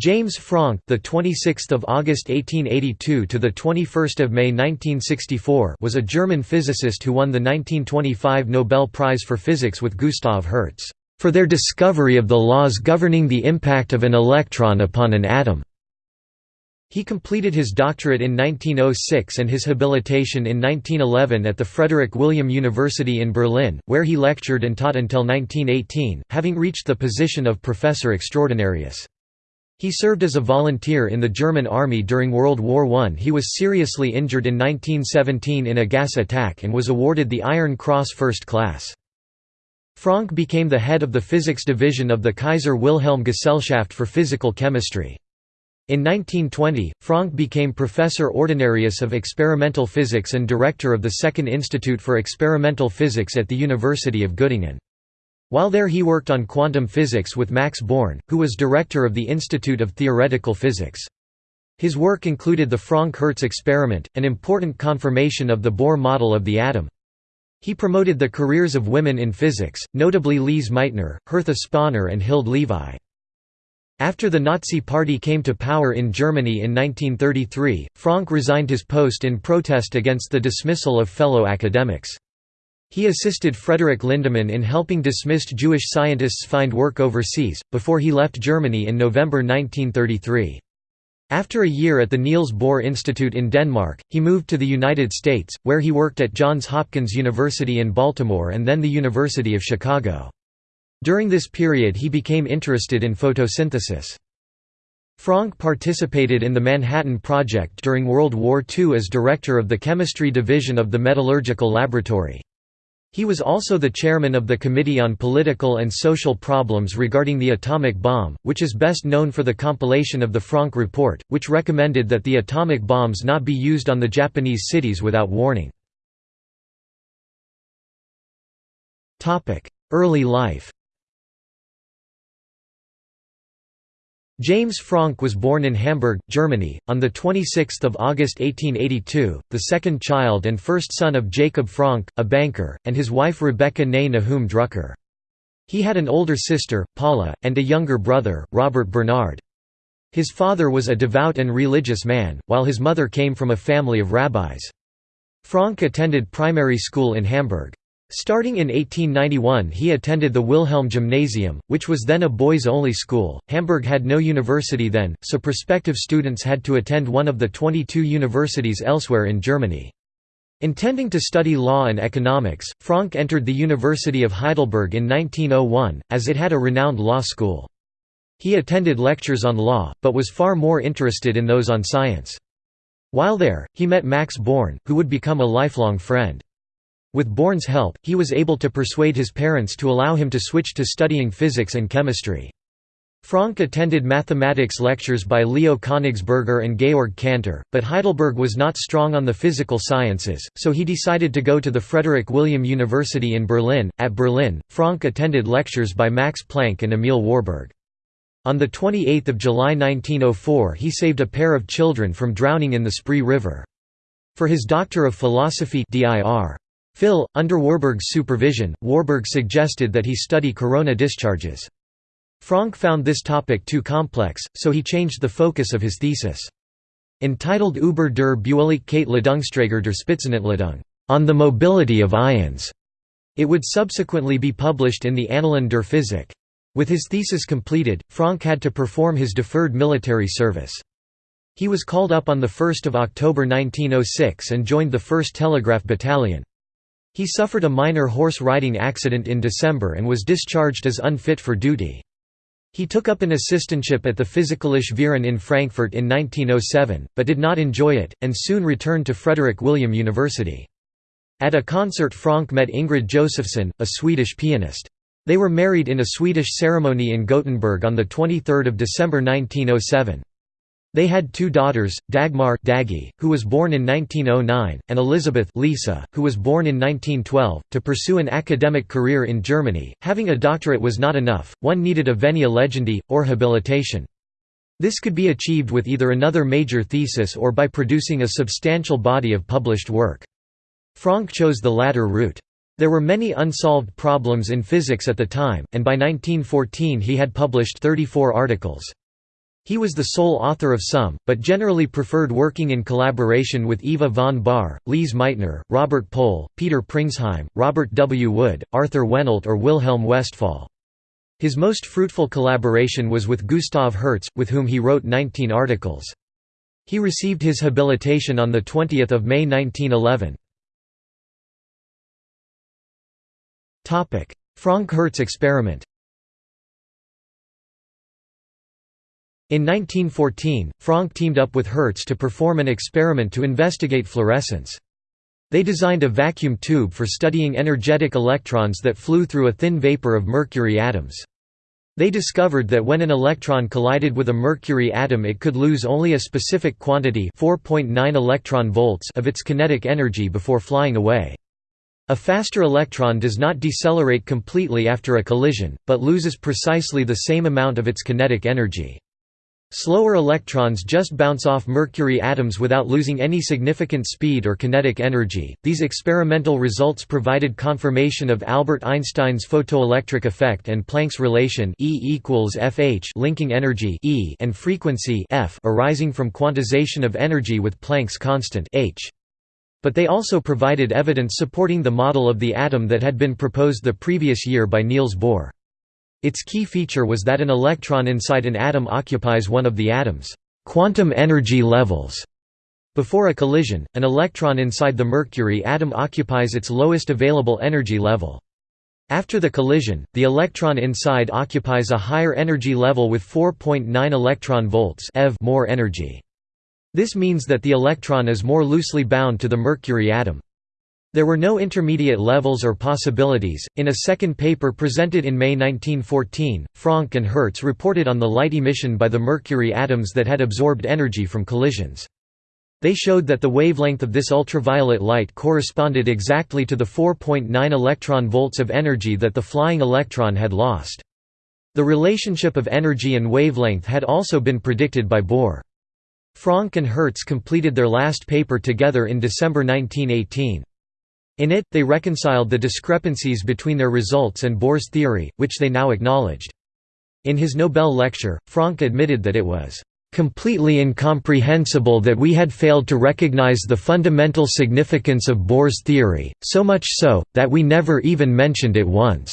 James Franck, the 26th of August 1882 to the 21st of May 1964, was a German physicist who won the 1925 Nobel Prize for Physics with Gustav Hertz for their discovery of the laws governing the impact of an electron upon an atom. He completed his doctorate in 1906 and his habilitation in 1911 at the Frederick William University in Berlin, where he lectured and taught until 1918, having reached the position of professor extraordinarius. He served as a volunteer in the German army during World War I. He was seriously injured in 1917 in a gas attack and was awarded the Iron Cross First Class. Franck became the head of the physics division of the Kaiser Wilhelm Gesellschaft for Physical Chemistry. In 1920, Franck became Professor Ordinarius of Experimental Physics and Director of the Second Institute for Experimental Physics at the University of Göttingen. While there he worked on quantum physics with Max Born, who was director of the Institute of Theoretical Physics. His work included the Franck-Hertz experiment, an important confirmation of the Bohr model of the atom. He promoted the careers of women in physics, notably Lise Meitner, Hertha Sponer and Hilde Levi. After the Nazi Party came to power in Germany in 1933, Franck resigned his post in protest against the dismissal of fellow academics. He assisted Frederick Lindemann in helping dismissed Jewish scientists find work overseas, before he left Germany in November 1933. After a year at the Niels Bohr Institute in Denmark, he moved to the United States, where he worked at Johns Hopkins University in Baltimore and then the University of Chicago. During this period he became interested in photosynthesis. Franck participated in the Manhattan Project during World War II as director of the chemistry division of the Metallurgical Laboratory. He was also the chairman of the Committee on Political and Social Problems regarding the atomic bomb, which is best known for the compilation of the Franck Report, which recommended that the atomic bombs not be used on the Japanese cities without warning. Early life James Franck was born in Hamburg, Germany, on 26 August 1882, the second child and first son of Jacob Franck, a banker, and his wife Rebecca née Nahum Drucker. He had an older sister, Paula, and a younger brother, Robert Bernard. His father was a devout and religious man, while his mother came from a family of rabbis. Franck attended primary school in Hamburg. Starting in 1891 he attended the Wilhelm Gymnasium, which was then a boys-only school. Hamburg had no university then, so prospective students had to attend one of the 22 universities elsewhere in Germany. Intending to study law and economics, Franck entered the University of Heidelberg in 1901, as it had a renowned law school. He attended lectures on law, but was far more interested in those on science. While there, he met Max Born, who would become a lifelong friend. With Born's help, he was able to persuade his parents to allow him to switch to studying physics and chemistry. Franck attended mathematics lectures by Leo Königsberger and Georg Cantor, but Heidelberg was not strong on the physical sciences, so he decided to go to the Frederick William University in Berlin. At Berlin, Franck attended lectures by Max Planck and Emil Warburg. On 28 July 1904 he saved a pair of children from drowning in the Spree River. For his Doctor of Philosophy dir. Phil, under Warburg's supervision, Warburg suggested that he study corona discharges. Franck found this topic too complex, so he changed the focus of his thesis. Entitled Über der Beweglichkeit Ladungsträger der Spitzenentladung, on the mobility of ions, it would subsequently be published in the Annalen der Physik. With his thesis completed, Franck had to perform his deferred military service. He was called up on 1 October 1906 and joined the 1st Telegraph Battalion. He suffered a minor horse riding accident in December and was discharged as unfit for duty. He took up an assistantship at the Physikalische Verein in Frankfurt in 1907, but did not enjoy it, and soon returned to Frederick William University. At a concert Franck met Ingrid Josefsson, a Swedish pianist. They were married in a Swedish ceremony in Gothenburg on 23 December 1907. They had two daughters, Dagmar Daggy, who was born in 1909, and Elizabeth Lisa, who was born in 1912. To pursue an academic career in Germany, having a doctorate was not enough, one needed a venia legendi, or habilitation. This could be achieved with either another major thesis or by producing a substantial body of published work. Franck chose the latter route. There were many unsolved problems in physics at the time, and by 1914 he had published 34 articles. He was the sole author of some, but generally preferred working in collaboration with Eva von Bahr, Lise Meitner, Robert Pohl, Peter Pringsheim, Robert W. Wood, Arthur Wehnelt or Wilhelm Westphal. His most fruitful collaboration was with Gustav Hertz, with whom he wrote 19 articles. He received his habilitation on 20 May 1911. Franck Hertz experiment In 1914, Franck teamed up with Hertz to perform an experiment to investigate fluorescence. They designed a vacuum tube for studying energetic electrons that flew through a thin vapor of mercury atoms. They discovered that when an electron collided with a mercury atom it could lose only a specific quantity 4.9 electron volts of its kinetic energy before flying away. A faster electron does not decelerate completely after a collision, but loses precisely the same amount of its kinetic energy. Slower electrons just bounce off mercury atoms without losing any significant speed or kinetic energy. These experimental results provided confirmation of Albert Einstein's photoelectric effect and Planck's relation E equals Fh linking energy E and frequency F arising from quantization of energy with Planck's constant h. But they also provided evidence supporting the model of the atom that had been proposed the previous year by Niels Bohr. Its key feature was that an electron inside an atom occupies one of the atom's quantum energy levels. Before a collision, an electron inside the mercury atom occupies its lowest available energy level. After the collision, the electron inside occupies a higher energy level with 4.9 electron volts eV more energy. This means that the electron is more loosely bound to the mercury atom. There were no intermediate levels or possibilities. In a second paper presented in May 1914, Franck and Hertz reported on the light emission by the mercury atoms that had absorbed energy from collisions. They showed that the wavelength of this ultraviolet light corresponded exactly to the 4.9 electron volts of energy that the flying electron had lost. The relationship of energy and wavelength had also been predicted by Bohr. Franck and Hertz completed their last paper together in December 1918. In it, they reconciled the discrepancies between their results and Bohr's theory, which they now acknowledged. In his Nobel lecture, Franck admitted that it was completely incomprehensible that we had failed to recognize the fundamental significance of Bohr's theory, so much so, that we never even mentioned it once."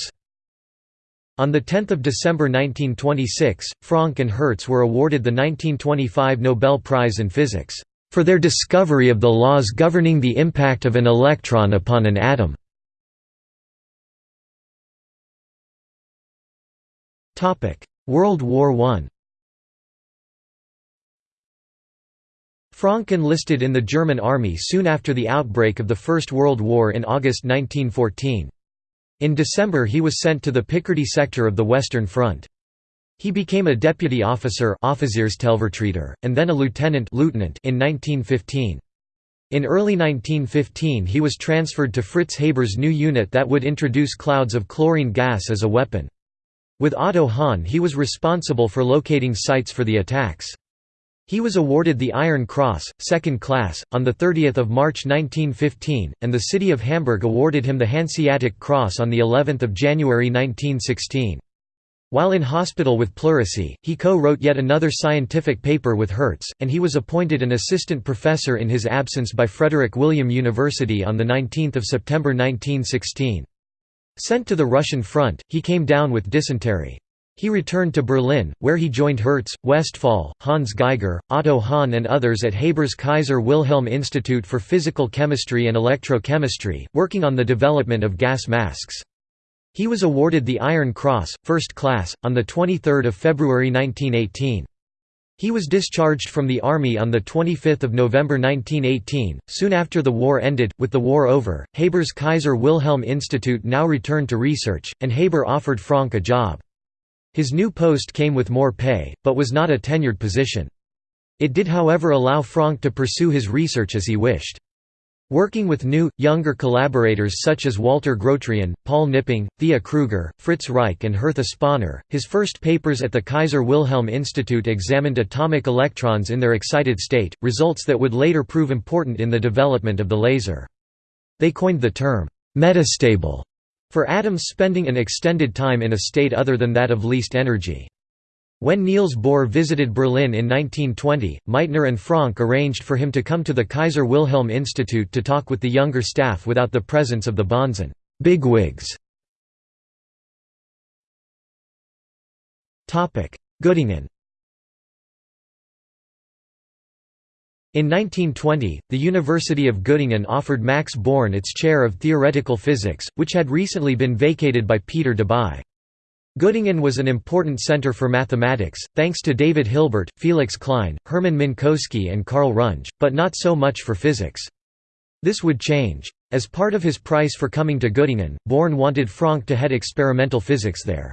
On 10 December 1926, Franck and Hertz were awarded the 1925 Nobel Prize in Physics for their discovery of the laws governing the impact of an electron upon an atom. World War I Franck enlisted in the German army soon after the outbreak of the First World War in August 1914. In December he was sent to the Picardy sector of the Western Front. He became a deputy officer and then a lieutenant in 1915. In early 1915 he was transferred to Fritz Haber's new unit that would introduce clouds of chlorine gas as a weapon. With Otto Hahn he was responsible for locating sites for the attacks. He was awarded the Iron Cross, second class, on 30 March 1915, and the city of Hamburg awarded him the Hanseatic Cross on of January 1916. While in hospital with pleurisy, he co-wrote yet another scientific paper with Hertz, and he was appointed an assistant professor in his absence by Frederick William University on 19 September 1916. Sent to the Russian front, he came down with dysentery. He returned to Berlin, where he joined Hertz, Westphal, Hans Geiger, Otto Hahn and others at Haber's Kaiser Wilhelm Institute for Physical Chemistry and Electrochemistry, working on the development of gas masks. He was awarded the Iron Cross, First Class, on 23 February 1918. He was discharged from the army on 25 November 1918, soon after the war ended. With the war over, Haber's Kaiser Wilhelm Institute now returned to research, and Haber offered Franck a job. His new post came with more pay, but was not a tenured position. It did however allow Franck to pursue his research as he wished. Working with new, younger collaborators such as Walter Grotrian, Paul Knipping, Thea Kruger, Fritz Reich and Hertha Sponer, his first papers at the Kaiser Wilhelm Institute examined atomic electrons in their excited state, results that would later prove important in the development of the laser. They coined the term, metastable, for atoms spending an extended time in a state other than that of least energy. When Niels Bohr visited Berlin in 1920, Meitner and Franck arranged for him to come to the Kaiser Wilhelm Institute to talk with the younger staff without the presence of the Bonzen bigwigs. Göttingen In 1920, the University of Göttingen offered Max Born its chair of theoretical physics, which had recently been vacated by Peter Debye. Göttingen was an important center for mathematics, thanks to David Hilbert, Felix Klein, Hermann Minkowski and Karl Runge, but not so much for physics. This would change. As part of his price for coming to Göttingen, Born wanted Franck to head experimental physics there.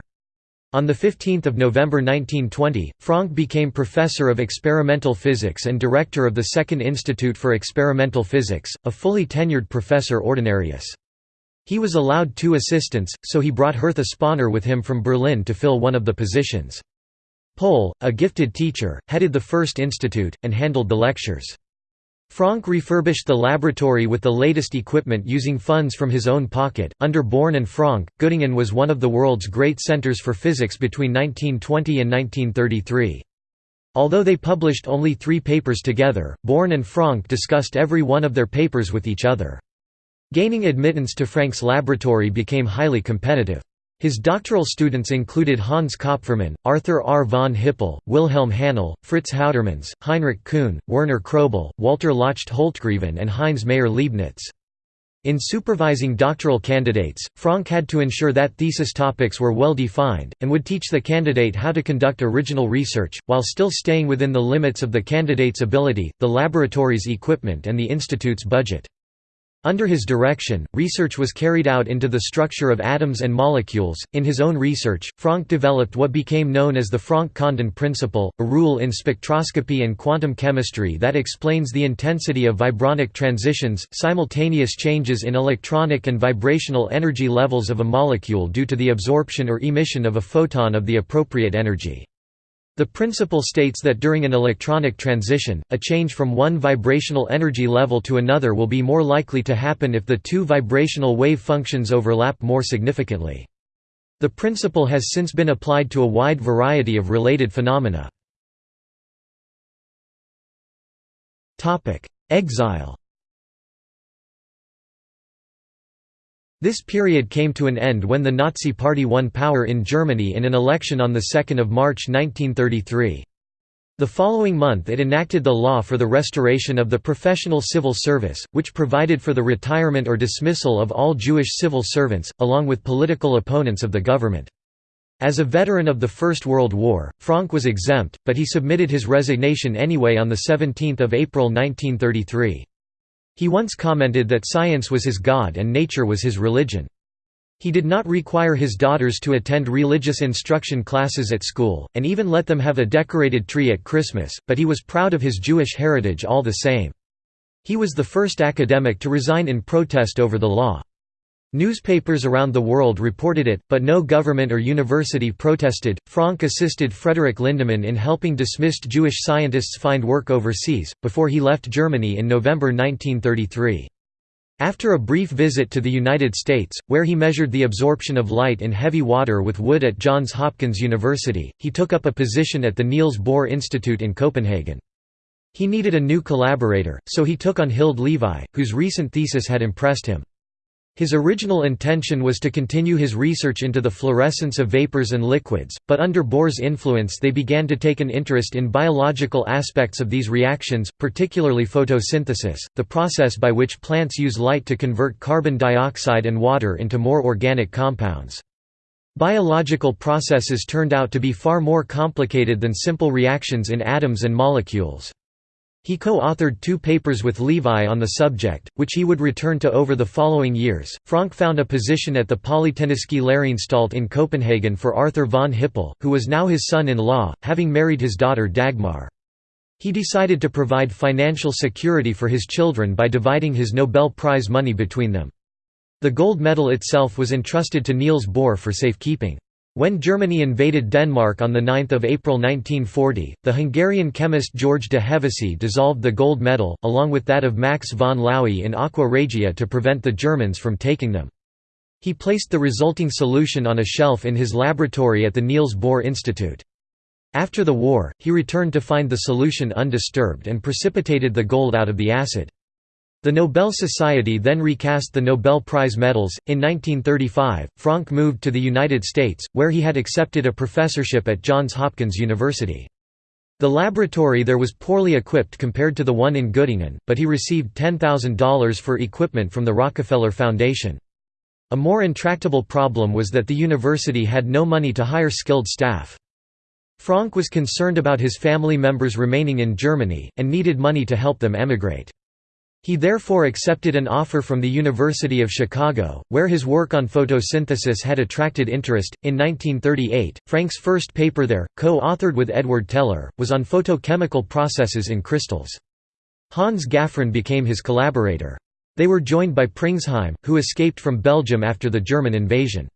On 15 November 1920, Franck became Professor of Experimental Physics and Director of the Second Institute for Experimental Physics, a fully tenured professor ordinarius. He was allowed two assistants, so he brought Hertha Sponer with him from Berlin to fill one of the positions. Pohl, a gifted teacher, headed the first institute, and handled the lectures. Franck refurbished the laboratory with the latest equipment using funds from his own pocket. Under Born and Franck, Göttingen was one of the world's great centers for physics between 1920 and 1933. Although they published only three papers together, Born and Franck discussed every one of their papers with each other. Gaining admittance to Franck's laboratory became highly competitive. His doctoral students included Hans Kopfermann, Arthur R. von Hippel, Wilhelm Hanle, Fritz Houtermans, Heinrich Kuhn, Werner Krobel, Walter Lochte Holtgreven and Heinz Maier-Leibnitz. In supervising doctoral candidates, Franck had to ensure that thesis topics were well defined, and would teach the candidate how to conduct original research, while still staying within the limits of the candidate's ability, the laboratory's equipment and the institute's budget. Under his direction, research was carried out into the structure of atoms and molecules. In his own research, Franck developed what became known as the Franck-Condon principle, a rule in spectroscopy and quantum chemistry that explains the intensity of vibronic transitions, simultaneous changes in electronic and vibrational energy levels of a molecule due to the absorption or emission of a photon of the appropriate energy. The principle states that during an electronic transition, a change from one vibrational energy level to another will be more likely to happen if the two vibrational wave functions overlap more significantly. The principle has since been applied to a wide variety of related phenomena. Exile This period came to an end when the Nazi Party won power in Germany in an election on 2 March 1933. The following month it enacted the law for the restoration of the professional civil service, which provided for the retirement or dismissal of all Jewish civil servants, along with political opponents of the government. As a veteran of the First World War, Franck was exempt, but he submitted his resignation anyway on 17 April 1933. He once commented that science was his god and nature was his religion. He did not require his daughters to attend religious instruction classes at school, and even let them have a decorated tree at Christmas, but he was proud of his Jewish heritage all the same. He was the first academic to resign in protest over the law. Newspapers around the world reported it, but no government or university protested. Franck assisted Frederick Lindemann in helping dismissed Jewish scientists find work overseas, before he left Germany in November 1933. After a brief visit to the United States, where he measured the absorption of light in heavy water with wood at Johns Hopkins University, he took up a position at the Niels Bohr Institute in Copenhagen. He needed a new collaborator, so he took on Hild Levi, whose recent thesis had impressed him. His original intention was to continue his research into the fluorescence of vapors and liquids, but under Bohr's influence they began to take an interest in biological aspects of these reactions, particularly photosynthesis, the process by which plants use light to convert carbon dioxide and water into more organic compounds. Biological processes turned out to be far more complicated than simple reactions in atoms and molecules. He co-authored two papers with Levi on the subject, which he would return to over the following years. Franck found a position at the Polytechniske Læreanstalt in Copenhagen for Arthur von Hippel, who was now his son-in-law, having married his daughter Dagmar. He decided to provide financial security for his children by dividing his Nobel Prize money between them. The gold medal itself was entrusted to Niels Bohr for safekeeping. When Germany invaded Denmark on 9 April 1940, the Hungarian chemist George de Hevesy dissolved the gold medal, along with that of Max von Laue in aqua regia to prevent the Germans from taking them. He placed the resulting solution on a shelf in his laboratory at the Niels Bohr Institute. After the war, he returned to find the solution undisturbed and precipitated the gold out of the acid. The Nobel Society then recast the Nobel Prize medals. In 1935, Franck moved to the United States, where he had accepted a professorship at Johns Hopkins University. The laboratory there was poorly equipped compared to the one in Göttingen, but he received $10,000 for equipment from the Rockefeller Foundation. A more intractable problem was that the university had no money to hire skilled staff. Franck was concerned about his family members remaining in Germany, and needed money to help them emigrate. He therefore accepted an offer from the University of Chicago, where his work on photosynthesis had attracted interest. In 1938, Franck's first paper there, co authored with Edward Teller, was on photochemical processes in crystals. Hans Gaffron became his collaborator. They were joined by Pringsheim, who escaped from Belgium after the German invasion.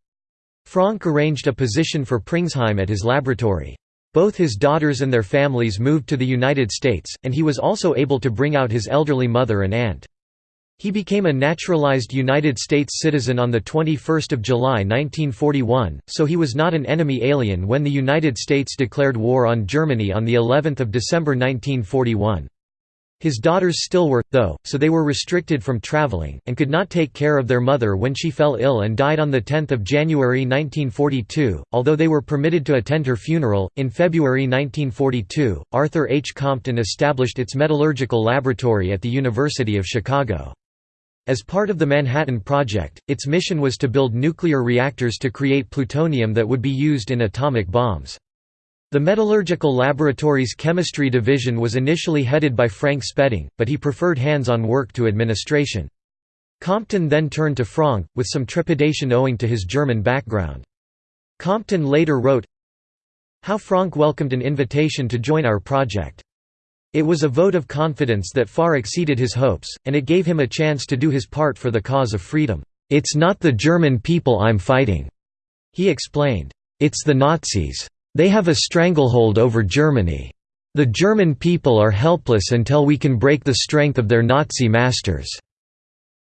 Franck arranged a position for Pringsheim at his laboratory. Both his daughters and their families moved to the United States, and he was also able to bring out his elderly mother and aunt. He became a naturalized United States citizen on 21 July 1941, so he was not an enemy alien when the United States declared war on Germany on of December 1941. His daughters still were, though, so they were restricted from traveling, and could not take care of their mother when she fell ill and died on 10 January 1942, although they were permitted to attend her funeral. In February 1942, Arthur H. Compton established its metallurgical laboratory at the University of Chicago. As part of the Manhattan Project, its mission was to build nuclear reactors to create plutonium that would be used in atomic bombs. The Metallurgical Laboratory's chemistry division was initially headed by Frank Spedding, but he preferred hands-on work to administration. Compton then turned to Franck, with some trepidation owing to his German background. Compton later wrote, How Franck welcomed an invitation to join our project. It was a vote of confidence that far exceeded his hopes, and it gave him a chance to do his part for the cause of freedom. It's not the German people I'm fighting, he explained. It's the Nazis. They have a stranglehold over Germany. The German people are helpless until we can break the strength of their Nazi masters."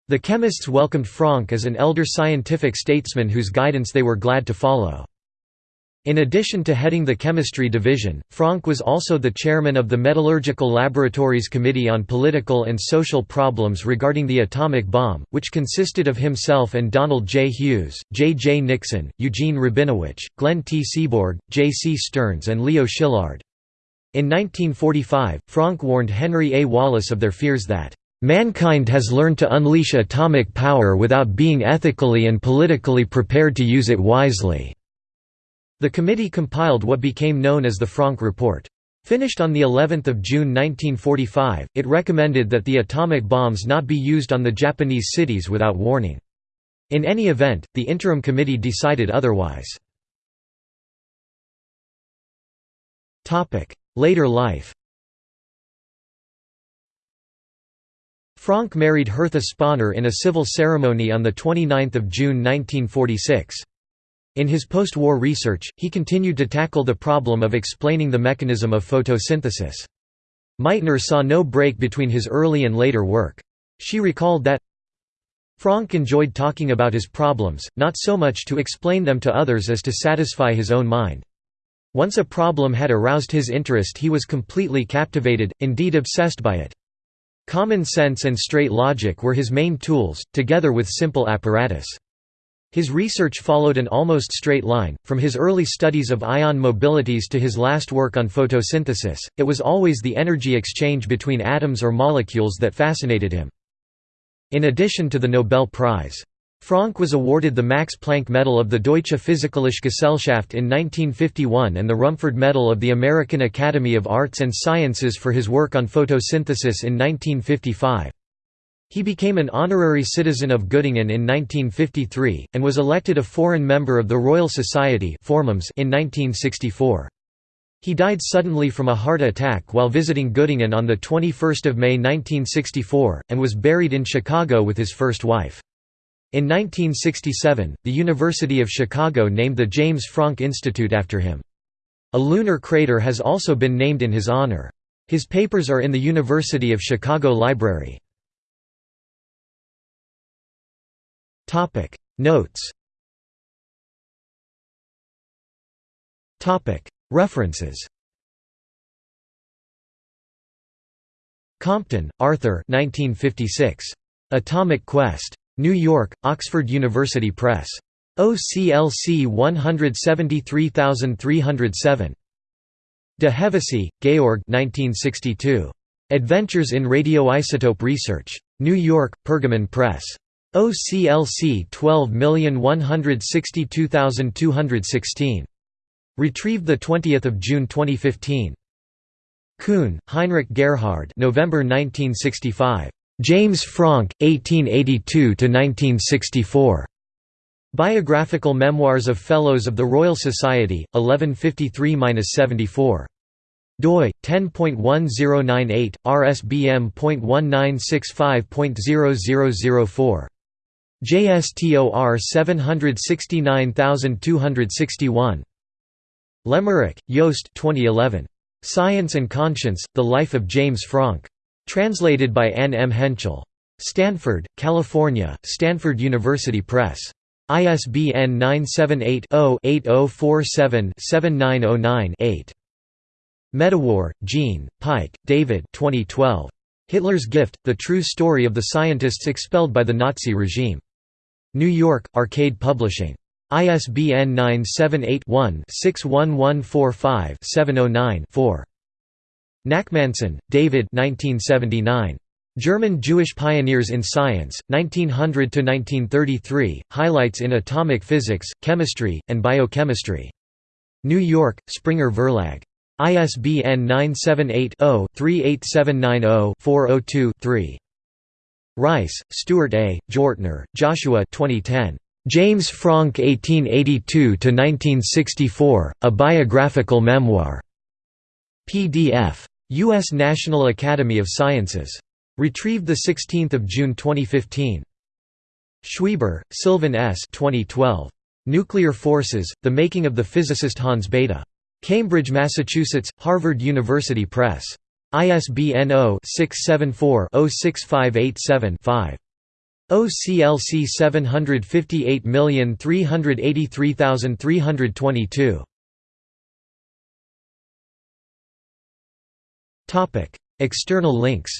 The chemists welcomed Franck as an elder scientific statesman whose guidance they were glad to follow. In addition to heading the chemistry division, Franck was also the chairman of the Metallurgical Laboratories Committee on Political and Social Problems regarding the atomic bomb, which consisted of himself and Donald J. Hughes, J. J. Nickson, Eugene Rabinowitch, Glenn T. Seaborg, J. C. Stearns and Leo Szilard. In 1945, Franck warned Henry A. Wallace of their fears that, "...mankind has learned to unleash atomic power without being ethically and politically prepared to use it wisely." The committee compiled what became known as the Franck Report. Finished on the 11th of June 1945, it recommended that the atomic bombs not be used on the Japanese cities without warning. In any event, the interim committee decided otherwise. Later life Franck married Hertha Sponer in a civil ceremony on 29 June 1946. In his post-war research, he continued to tackle the problem of explaining the mechanism of photosynthesis. Meitner saw no break between his early and later work. She recalled that, Franck enjoyed talking about his problems, not so much to explain them to others as to satisfy his own mind. Once a problem had aroused his interest he was completely captivated, indeed obsessed by it. Common sense and straight logic were his main tools, together with simple apparatus. His research followed an almost straight line, from his early studies of ion mobilities to his last work on photosynthesis, it was always the energy exchange between atoms or molecules that fascinated him. In addition to the Nobel Prize. Franck was awarded the Max Planck Medal of the Deutsche Physikalische Gesellschaft in 1951 and the Rumford Medal of the American Academy of Arts and Sciences for his work on photosynthesis in 1955. He became an honorary citizen of Göttingen in 1953, and was elected a foreign member of the Royal Society in 1964. He died suddenly from a heart attack while visiting Göttingen on 21 May 1964, and was buried in Chicago with his first wife. In 1967, the University of Chicago named the James Franck Institute after him. A lunar crater has also been named in his honor. His papers are in the University of Chicago Library. Topic Notes Topic References Compton, Arthur 1956. Atomic Quest. New York, Oxford University Press. OCLC 173307. De Hevesy, Georg 1962. Adventures in Radioisotope Research. New York, Pergamon Press. OCLC 12162216. Retrieved 20 June 2015. Kuhn, Heinrich Gerhard November 1965. James Franck, 1882–1964. Biographical Memoirs of Fellows of the Royal Society, 1153–74 doi 10.1098 rsbm.1965.0004 JSTOR 769261 Lemmerich, Yost 2011 Science and Conscience, The Life of James Franck. Translated by Anne M. Hentschel. Stanford, California, Stanford University Press. ISBN 978 0 8047 7909 8. Medawar, Jean, Pyke, David 2012. Hitler's Gift, The True Story of the Scientists Expelled by the Nazi Regime. New York, Arcade Publishing. ISBN 978-1-61145-709-4. Nachmansohn, David German Jewish Pioneers in Science, 1900–1933, Highlights in Atomic Physics, Chemistry, and Biochemistry. New York, Springer Verlag. ISBN 978-0-38790-402-3. Rice, Stuart A., Jortner, Joshua 2010. James Franck 1882–1964, A Biographical Memoir. PDF. U.S. National Academy of Sciences. Retrieved 16 June 2015. Schweber, Sylvan S. 2012. Nuclear Forces, The Making of the Physicist Hans Bethe. Cambridge, Massachusetts, Harvard University Press. ISBN 0-674-06587-5. OCLC 758383322. Topic: External links.